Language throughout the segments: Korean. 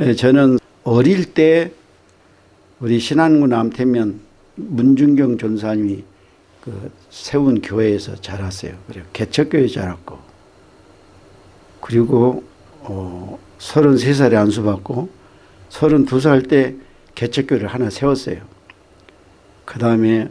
예, 저는 어릴 때 우리 신안군 남태면 문중경 전사님이 그 세운 교회에서 자랐어요. 그리고 개척교회 자랐고 그리고 어 33살에 안수받고 32살 때 개척교회를 하나 세웠어요. 그 다음에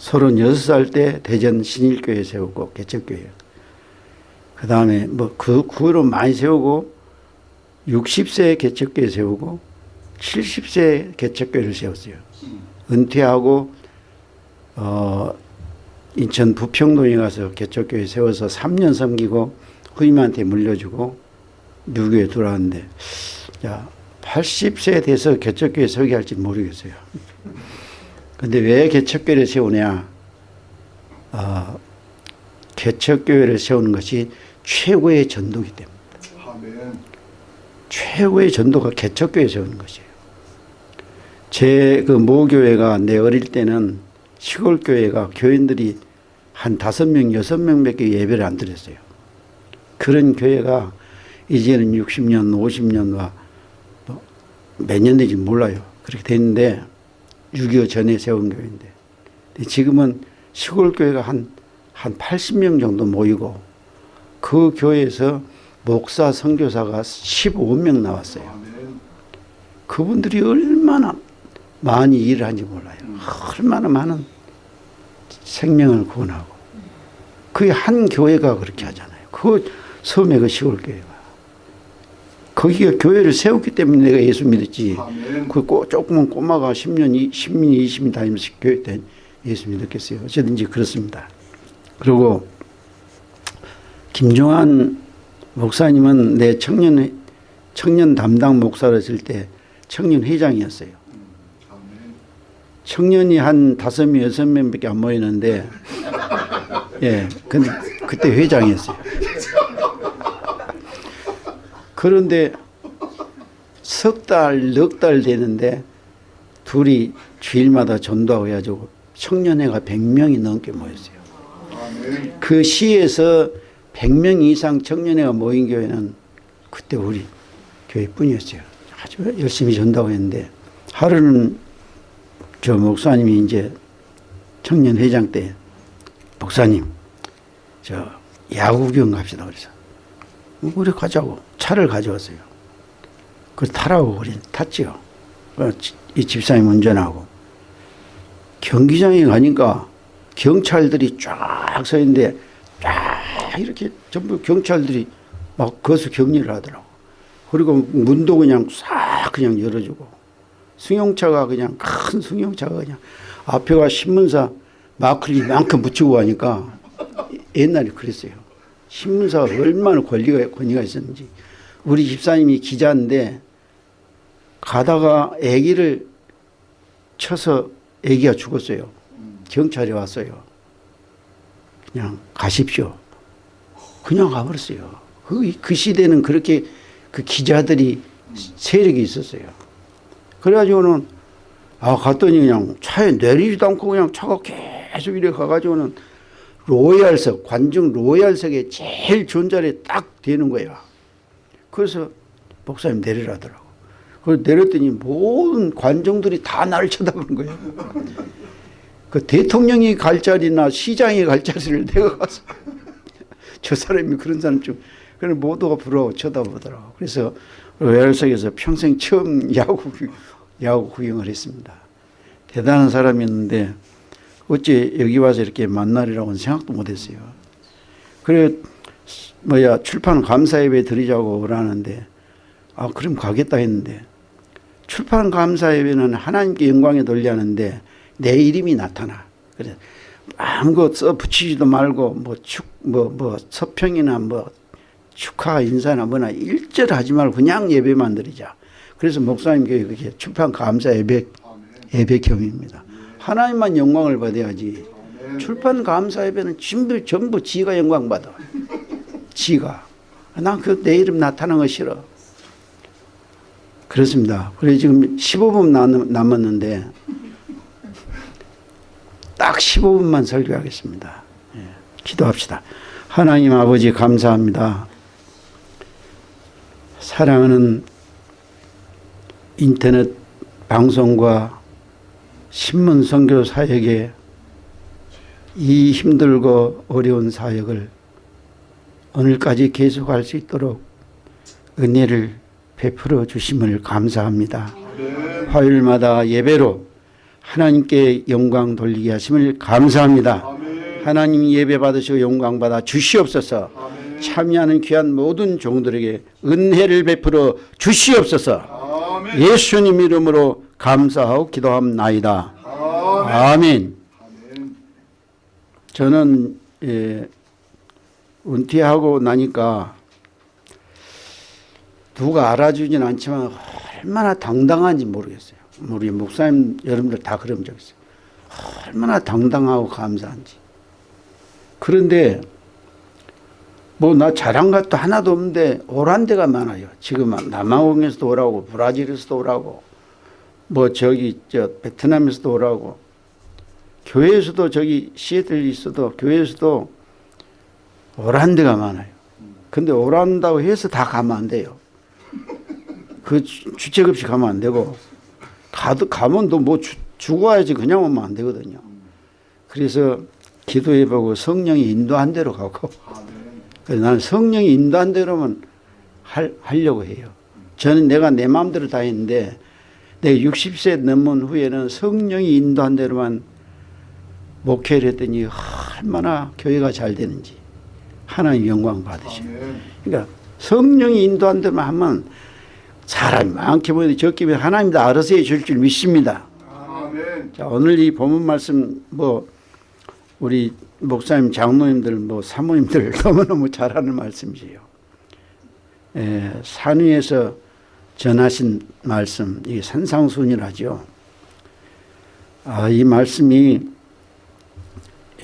36살 때 대전 신일교회 세우고 개척교회. 그 다음에 뭐그 그 후로 많이 세우고 60세 개척교회 세우고 70세 개척교회를 세웠어요. 은퇴하고 어 인천 부평동에 가서 개척교회 세워서 3년 섬기고 후임한테 물려주고 유교에 들어왔는데 야 80세 돼서 개척교회 서게 할지 모르겠어요. 근데 왜 개척교회를 세우냐? 어, 개척교회를 세우는 것이 최고의 전도기 때문에. 최고의 전도가 개척교회 세우는 것이에요. 제 그 모교회가 내 어릴 때는 시골 교회가 교인들이 한 다섯 명, 여섯 명 밖에 예배를 안 드렸어요. 그런 교회가 이제는 60년, 50년과 몇년 된지 몰라요. 그렇게 됐는데 6.25 전에 세운 교회인데 지금은 시골 교회가 한, 한 80명 정도 모이고 그 교회에서 목사, 선교사가 15명 나왔어요. 그분들이 얼마나 많이 일을 하는지 몰라요. 얼마나 많은 생명을 구원하고. 그게 한 교회가 그렇게 하잖아요. 그 섬에 그 시골 교회가. 거기가 교회를 세웠기 때문에 내가 예수 믿었지. 그 꼬, 조그만 꼬마가 10년, 10년, 20년 다니면서 교회 때 예수 믿었겠어요. 어쨌든지 그렇습니다. 그리고 김종환 목사님은 내 청년, 청년 담당 목사를 했을 때 청년 회장이었어요. 청년이 한 다섯 명, 여섯 명밖에 안 모이는데, 예, 근데 그때 회장이었어요. 그런데 석 달, 넉 달 되는데 둘이 주일마다 전도하고 해가지고 청년회가 100명이 넘게 모였어요. 그 시에서 100명 이상 청년회가 모인 교회는 그때 우리 교회뿐이었어요. 아주 열심히 전도하고 했는데 하루는 저 목사님이 이제 청년 회장 때 목사님 저 야구 구경 갑시다 그래서 우리 가자고 차를 가져왔어요. 그 타라고 우리 탔지요. 그 지- 이 집사님 운전하고 경기장에 가니까 경찰들이 쫙 서 있는데 쫙 이렇게 전부 경찰들이 막 거기서 격리를 하더라고. 그리고 문도 그냥 싹 그냥 열어주고 승용차가 그냥 큰 승용차가 그냥 앞에가 신문사 마크를 이만큼 붙이고 가니까 옛날에 그랬어요. 신문사가 얼마나 권리가, 권위가 있었는지. 우리 집사님이 기자인데 가다가 아기를 쳐서 아기가 죽었어요. 경찰이 왔어요. 그냥 가십시오. 그냥 가버렸어요. 그, 그 시대는 그렇게 그 기자들이 세력이 있었어요. 그래가지고는 아 갔더니 그냥 차에 내리지도 않고 그냥 차가 계속 이래 가가지고는 로얄석 관중 로얄석에 제일 좋은 자리에 딱 되는 거야. 그래서 목사님 내리라더라고. 그래서 내렸더니 모든 관중들이 다 나를 쳐다보는 거예요. 그 대통령이 갈 자리나 시장이 갈 자리를 내가 가서 저 사람이 그런 사람 좀 그런 모두가 부러워 쳐다보더라고. 그래서 로얄석에서 평생 처음 야구 야구 구경을 했습니다. 대단한 사람이었는데 어째 여기 와서 이렇게 만나리라고는 생각도 못했어요. 그래 뭐야 출판 감사 예배 드리자고 그러는데 아 그럼 가겠다 했는데 출판 감사 예배는 하나님께 영광에 돌리하는데 내 이름이 나타나. 그래 아무것 써 붙이지도 말고 뭐축뭐뭐 뭐 서평이나 뭐 축하 인사나 뭐나 일절 하지 말고 그냥 예배만 드리자. 그래서 목사님 교회 그게 출판 감사 예배 예배 겸입니다. 하나님만 영광을 받아야지. 출판 감사 예배는 전부 전부 지가 영광 받아. 지가. 난 그 내 이름 나타나는 거 싫어. 그렇습니다. 그래 지금 15분 남- 남았는데 딱 15분만 설교하겠습니다. 예, 기도합시다. 하나님 아버지 감사합니다. 사랑하는 인터넷 방송과 신문 선교 사역에 이 힘들고 어려운 사역을 오늘까지 계속할 수 있도록 은혜를 베풀어 주심을 감사합니다. 화요일마다 예배로 하나님께 영광 돌리게 하심을 감사합니다. 하나님 예배 받으시고 영광 받아 주시옵소서. 참여하는 귀한 모든 종들에게 은혜를 베풀어 주시옵소서. 아멘. 예수님 이름으로 감사하고 기도합나이다. 아멘. 아멘. 저는 예, 은퇴하고 나니까 누가 알아주진 않지만 얼마나 당당한지 모르겠어요. 우리 목사님 여러분들 다 그런 적 있어요. 얼마나 당당하고 감사한지. 그런데 뭐 나 잘한 것도 하나도 없는데 오란 데가 많아요. 지금 남아공에서도 오라고 브라질에서도 오라고 뭐 저기 저 베트남에서도 오라고 교회에서도 저기 시애틀에 있어도 교회에서도 오란 데가 많아요. 근데 오란다고 해서 다 가면 안 돼요. 그 주- 주책 없이 가면 안 되고 가도 가면 또뭐 죽어야지 그냥 오면 안 되거든요. 그래서 기도해보고 성령이 인도한 대로 가고 아멘. 그래서 나는 성령이 인도한 대로만 할, 하려고 해요. 저는 내가 내 마음대로 다 했는데 내가 60세 넘은 후에는 성령이 인도한 대로만 목회를 했더니 얼마나 교회가 잘 되는지 하나님 영광 받으시고 아멘. 그러니까 성령이 인도한 대로만 하면 사람이 많게 보이는데 적게 보이면 하나님 다 알아서 해줄 줄 믿습니다. 아멘. 자, 오늘 이 본문 말씀 뭐 우리 목사님, 장로님들, 뭐 사모님들 너무너무 잘하는 말씀이세요. 에, 산 위에서 전하신 말씀, 이 산상순이라죠. 아, 이 말씀이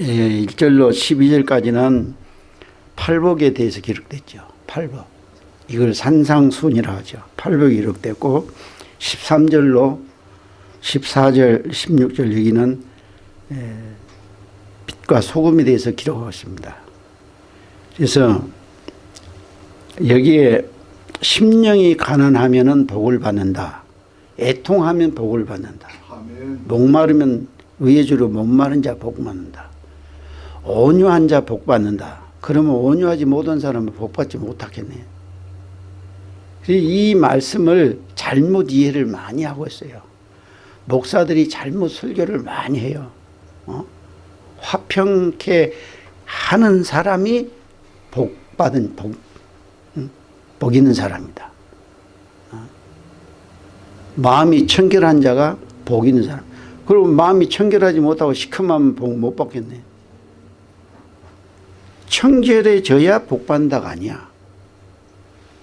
에, 1절로 12절까지는 팔복에 대해서 기록됐죠. 팔복. 이걸 산상순이라 하죠. 팔복이 기록됐고 13절로 14절, 16절 여기는 에, 빛과 소금에 대해서 기록하고 있습니다. 그래서 여기에 심령이 가난하면은 복을 받는다. 애통하면 복을 받는다. 목마르면 의의 주로 목마른 자 복 받는다. 온유한 자 복 받는다. 그러면 온유하지 못한 사람은 복 받지 못하겠네. 이 말씀을 잘못 이해를 많이 하고 있어요. 목사들이 잘못 설교를 많이 해요. 어? 화평케 하는 사람이 복 받은 복, 응? 복 있는 사람이다. 어? 마음이 청결한 자가 복 있는 사람. 그럼 마음이 청결하지 못하고 시커먼 복못 받겠네. 청결해져야 복 받는다가 아니야.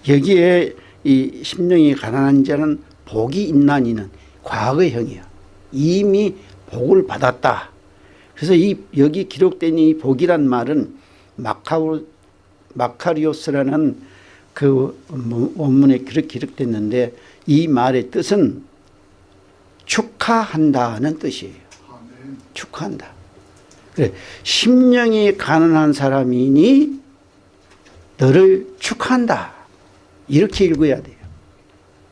여기에 이 심령이 가난한 자는 복이 있난 이는 과거형이야. 이미 복을 받았다. 그래서 이 여기 기록된 이 복이란 말은 마카우 마카리오스라는 그 원문에 그렇게 기록됐는데 이 말의 뜻은 축하한다는 뜻이에요. 축하한다. 그래, 심령이 가난한 사람이니 너를 축하한다. 이렇게 읽어야 돼요.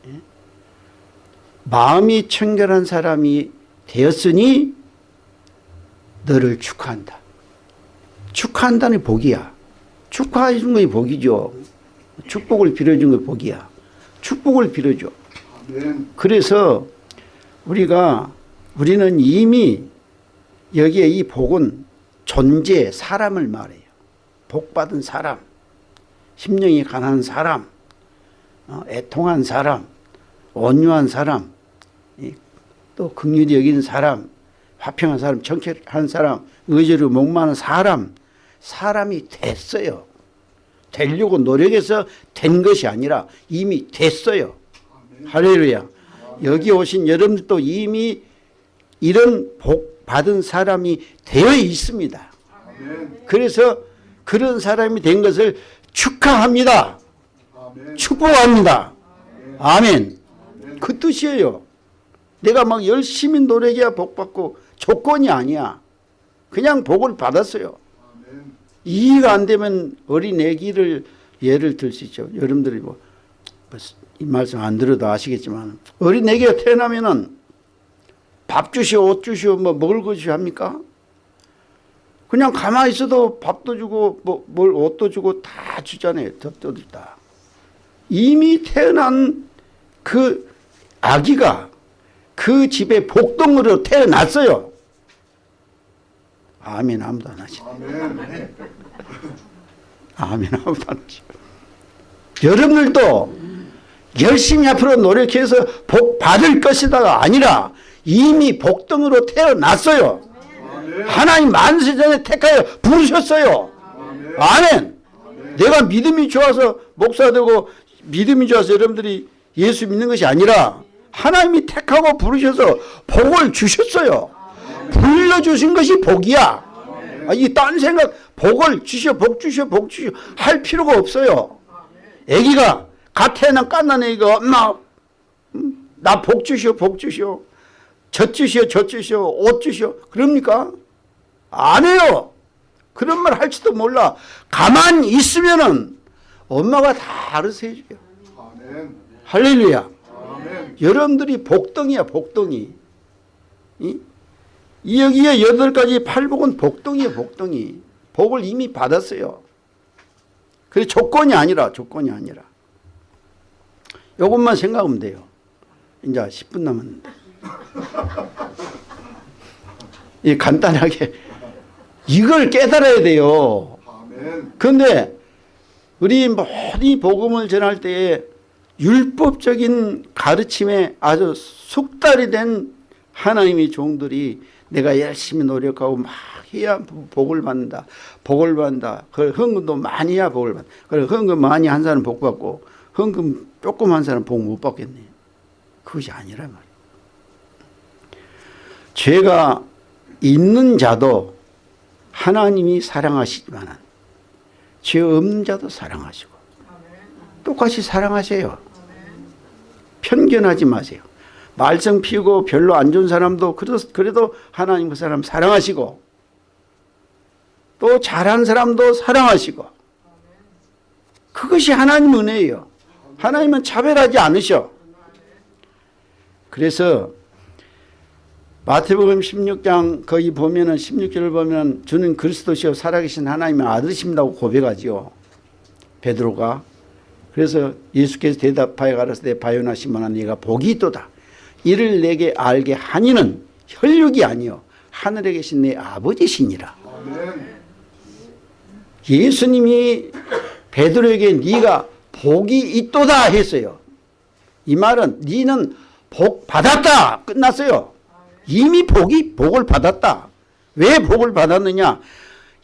예? 마음이 청결한 사람이 되었으니 너를 축하한다. 축하한다는 복이야. 축하해 준 것이 복이죠. 축복을 빌어준 것이 복이야. 축복을 빌어줘. 그래서 우리가 우리는 이미 여기에 이 복은 존재 사람을 말해요. 복 받은 사람, 심령이 가난한 사람, 어, 애통한 사람, 온유한 사람, 이, 또 긍휼히 여기는 사람, 화평한 사람, 청결한 사람, 의지로 목마른 사람, 사람이 됐어요. 되려고 노력해서 된 것이 아니라 이미 됐어요. 할렐루야. 여기 오신 여러분들도 이미 이런 복 받은 사람이 되어 있습니다. 그래서 그런 사람이 된 것을 축하합니다. 축복합니다. 아멘. 그 뜻이에요. 내가 막 열심히 노력해야 복 받고 조건이 아니야. 그냥 복을 받았어요. 이해가 안 되면 어린 애기를 예를 들 수 있죠. 여러분들이 뭐 뭐이 말씀 안 들어도 아시겠지만 어린 애기가 태어나면은 밥 주시오 옷 주시오 뭐 먹을 거 주시오 합니까? 그냥 가만히 있어도 밥도 주고 뭐 뭘 옷도 주고 다 주잖아요. 젖도 다. 이미 태어난 그 아기가 그 집에 복덩으로 태어났어요. 아멘 아무도 안 하시네. 아멘. 아멘 아무도 안 하시네. 여러분들도 열심히 앞으로 노력해서 복 받을 것이다가 아니라 이미 복덩으로 태어났어요. 아멘. 하나님 만세 전에 택하여 부르셨어요. 아멘. 아멘. 내가 믿음이 좋아서 목사 되고 믿음이 좋아서 여러분들이 예수 믿는 것이 아니라 하나님이 택하고 부르셔서 복을 주셨어요. 불러주신 것이 복이야. 아, 이딴 생각 복을 주셔 복 주셔 복 주셔 할 필요가 없어요. 애기가 갓 태어난 깐난 애기가 엄마 음, 나복 주시오 복 주시오 젖 주시오 젖 주시오 옷 주시오 그럽니까? 안 해요. 그런 말 할지도 몰라. 가만히 있으면은 엄마가 다 알아서 해줘요. 아멘. 할렐루야. 아멘. 여러분들이 복덩이야 복덩이. 이? 이 여기에 여덟 가지 팔복은 복덩이야 복덩이. 복을 이미 받았어요. 그래 조건이 아니라 조건이 아니라. 요것만 생각하면 돼요. 이제 10분 남았는데. 이 간단하게 이걸 깨달아야 돼요. 그런데 우리 모든 복음을 전할 때에 율법적인 가르침에 아주 숙달이 된 하나님의 종들이 내가 열심히 노력하고 막 해야 복을 받는다. 복을 받는다. 그 헌금도 많이 해야 복을 받는다. 그래 헌금 많이 한 사람은 복 받고 헌금 조금 한 사람은 복못 받겠네. 그것이 아니란 말이에요. 죄가 있는 자도 하나님이 사랑하시지만 죄 없는 자도 사랑하시고 똑같이 사랑하세요. 편견하지 마세요. 말썽 피우고 별로 안 좋은 사람도 그래도, 그래도 하나님 그 사람 사랑하시고 또 잘한 사람도 사랑하시고 그것이 하나님 은혜예요. 하나님은 차별하지 않으셔. 그래서 마태복음 16장 거기 보면은 16절을 보면 주는 그리스도시요 살아계신 하나님의 아들이십니다고 고백하지요. 베드로가 그래서 예수께서 대답하여 가라사대 바요나 시몬아 네가 복이 있도다. 이를 내게 알게 하니는 혈육이 아니요 하늘에 계신 내 아버지시니라. 예수님이 베드로에게 네가 복이 있도다 했어요. 이 말은 네는 복 받았다 끝났어요. 이미 복이 복을 받았다. 왜 복을 받았느냐?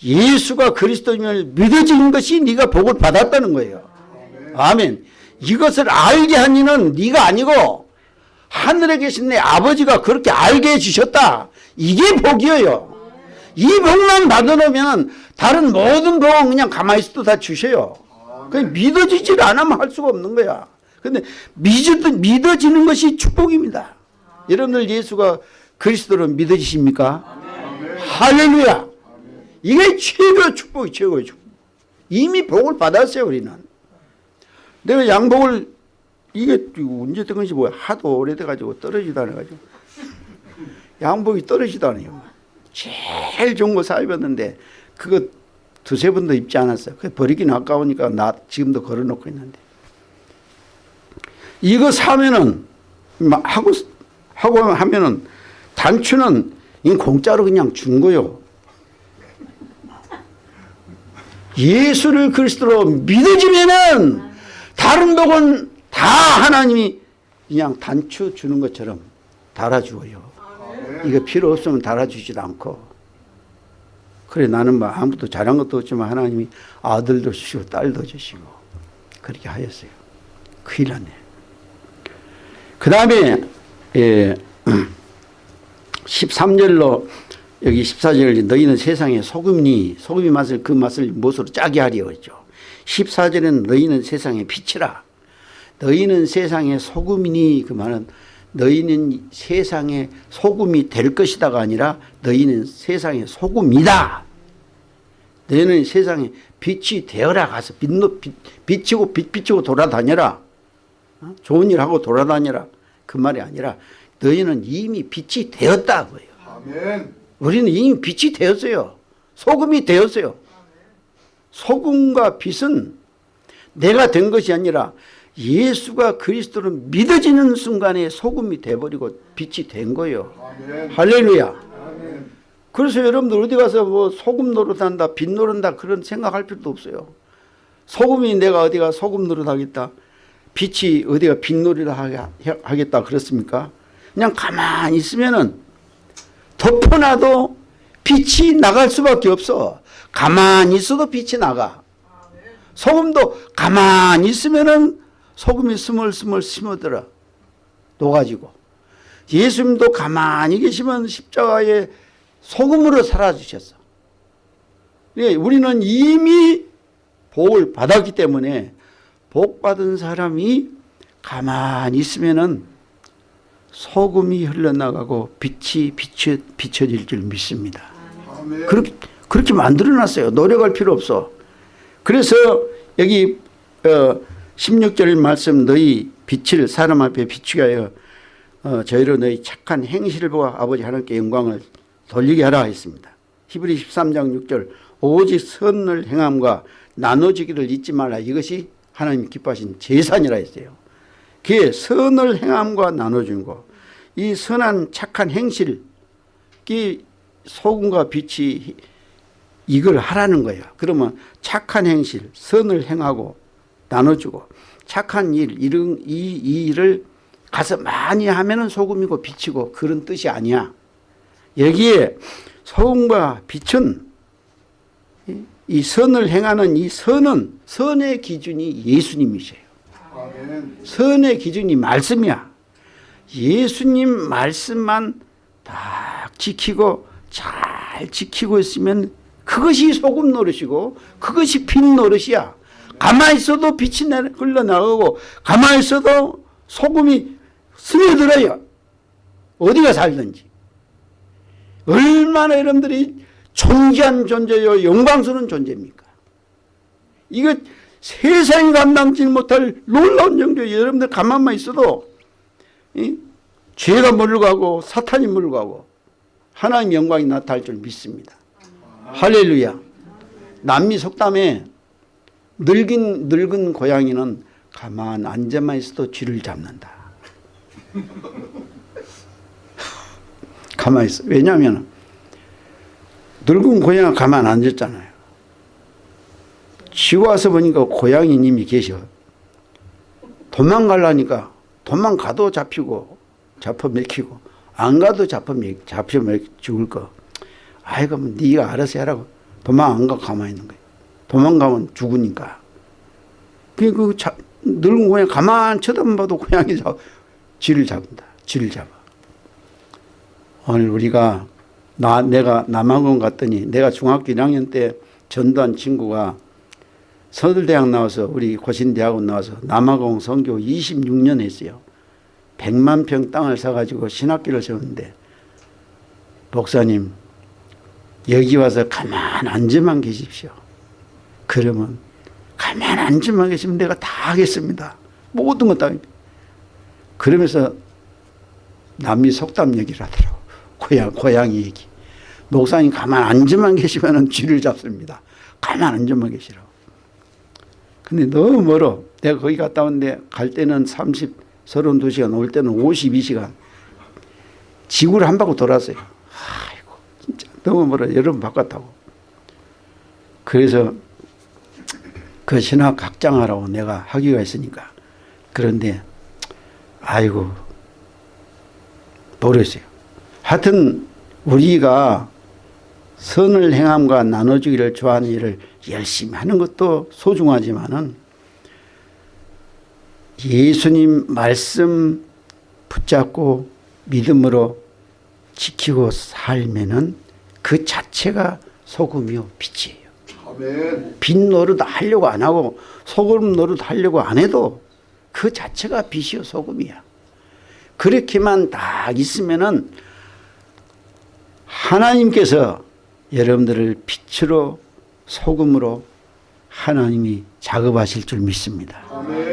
예수가 그리스도임을 믿어진 것이 네가 복을 받았다는 거예요. 아멘. 이것을 알게 한 이는 네가 아니고 하늘에 계신 내 아버지가 그렇게 알게 해주셨다. 이게 복이에요. 이 복만 받아놓으면 다른 모든 복은 그냥 가만히 있어도 다 주셔요. 믿어지질 않으면 할 수가 없는 거야. 근데 믿어, 믿어지는 것이 축복입니다. 여러분들 예수가 그리스도로 믿어지십니까? 할렐루야. 이게 최고의 축복이 최고의 축복. 이미 복을 받았어요 우리는. 내가 양복을 이게 언제 된 건지 뭐야 하도 오래돼가지고 떨어지도 않아가지고 양복이 떨어지도 않아요. 제일 좋은 거 사입었는데 그거 두세 번도 입지 않았어요. 그 버리기는 아까우니까 나 지금도 걸어놓고 있는데 이거 사면은 막 하고 하고 하면은 단추는 이 공짜로 그냥 준 거요. 예수를 그리스도로 믿어지면은 다른 복은 다 하나님이 그냥 단추 주는 것처럼 달아주어요. 이거 필요 없으면 달아주지도 않고. 그래 나는 뭐 아무것도 잘한 것도 없지만 하나님이 아들도 주시고 딸도 주시고 그렇게 하였어요. 큰일 났네. 그 다음에 예, 13절로 여기 14절 너희는 세상의 소금니 소금이 맛을 그 맛을 무엇으로 짜게 하리요 했죠. 14절에는 너희는 세상의 빛이라 너희는 세상의 소금이니 그 말은 너희는 세상의 소금이 될 것이다가 아니라 너희는 세상의 소금이다. 너희는 세상의 빛이 되어라 가서 빛, 빛, 비치고 빛 비치고 돌아다녀라. 어? 좋은 일 하고 돌아다니라 그 말이 아니라 너희는 이미 빛이 되었다 그예요. 아멘. 우리는 이미 빛이 되었어요. 소금이 되었어요. 소금과 빛은 내가 된 것이 아니라 예수가 그리스도를 믿어지는 순간에 소금이 돼버리고 빛이 된 거예요. 아멘. 할렐루야. 아멘. 그래서 여러분들 어디 가서 뭐 소금 노릇한다, 빛 노릇한다 그런 생각할 필요도 없어요. 소금이 내가 어디가 소금 노릇하겠다. 빛이 어디가 빛 노릇을 하게- 하겠다 그렇습니까? 그냥 가만히 있으면은 덮어놔도 빛이 나갈 수밖에 없어. 가만히 있어도 빛이 나가. 소금도 가만히 있으면은 소금이 스멀스멀 스며들어. 녹아지고. 예수님도 가만히 계시면 십자가에 소금으로 살아주셨어. 예, 우리는 이미 복을 받았기 때문에 복 받은 사람이 가만히 있으면은 소금이 흘러나가고 빛이 비춰, 비춰질 줄 믿습니다. 아멘. 그렇게, 그렇게 만들어놨어요. 노력할 필요 없어. 그래서 여기 어, 16절 말씀 너희 빛을 사람 앞에 비추게 하여 어, 저희로 너희 착한 행실을 보아 아버지 하나님께 영광을 돌리게 하라 했습니다. 히브리 13장 6절 오직 선을 행함과 나눠주기를 잊지 말라 이것이 하나님 기뻐하신 제산이라 했어요. 그게 선을 행함과 나눠주는 거. 이 선한 착한 행실 이 소금과 빛이 이걸 하라는 거예요. 그러면 착한 행실, 선을 행하고 나눠주고 착한 일, 이런 이, 이 일을 가서 많이 하면 은 소금이고 빛이고 그런 뜻이 아니야. 여기에 소금과 빛은 이- 이 선을 행하는 이 선은 선의 기준이 예수님이세요. 선의 기준이 말씀이야. 예수님 말씀만 딱 지키고 잘 지키고 있으면 그것이 소금 노릇이고 그것이 빛 노릇이야. 가만히 있어도 빛이 내- 흘러나가고 가만히 있어도 소금이 스며들어요. 어디가 살든지. 얼마나 여러분들이 존귀한 존재요 영광스러운 존재입니까? 이거 세상이 감당치 못할 놀라운 정도 여러분들 가만만 있어도 이? 죄가 물러가고 사탄이 물러가고 하나님 영광이 나타날 줄 믿습니다. 할렐루야. 남미 속담에 늙은 늙은 고양이는 가만 앉아만 있어도 쥐를 잡는다. 가만히 있어. 왜냐하면 늙은 고양이가 가만 앉았잖아요. 쥐 와서 보니까 고양이님이 계셔. 도망가려니까 도망가도 잡히고 잡혀 맥히고 안 가도 잡혀 맥 죽을 거. 아이 그럼 네가 알아서 해라고 도망 안 가 가만히 있는 거야. 도망가면 죽으니까. 그, 그, 자, 늙은 고양이 가만 쳐다만 봐도 고양이 잡, 쥐를 잡는다. 쥐를 잡아. 오늘 우리가 나, 내가 남학원 갔더니 내가 중학교 1학년 때 전도한 친구가 서울대학 나와서 우리 고신대학원 나와서 남아공 선교 26년 했어요. 100만 평 땅을 사가지고 신학교를 세웠는데 목사님 여기 와서 가만 앉아만 계십시오. 그러면 가만 앉아만 계시면 내가 다 하겠습니다. 모든 것 다. 그러면서 남미 속담 얘기를 하더라고. 고양, 고양이 얘기. 목사님 가만 앉아만 계시면 쥐를 잡습니다. 가만 앉아만 계시라고. 근데 너무 멀어. 내가 거기 갔다 왔는데 갈 때는 30, 32시간, 올 때는 52시간. 지구를 한 바퀴 돌았어요. 아이고, 진짜 너무 멀어. 여러분 바꿨다고. 그래서 그 신학 학장하라고 내가 학위가 있으니까. 그런데, 아이고, 모르겠어요. 하여튼, 우리가 선을 행함과 나눠주기를 좋아하는 일을 열심히 하는 것도 소중하지만은 예수님 말씀 붙잡고 믿음으로 지키고 살면은 그 자체가 소금이요 빛이에요. 아멘. 빛 노릇 하려고 안 하고 소금 노릇 하려고 안 해도 그 자체가 빛이요 소금이야. 그렇게만 딱 있으면은 하나님께서 여러분들을 빛으로 소금으로 하나님이 작업하실 줄 믿습니다. 아멘.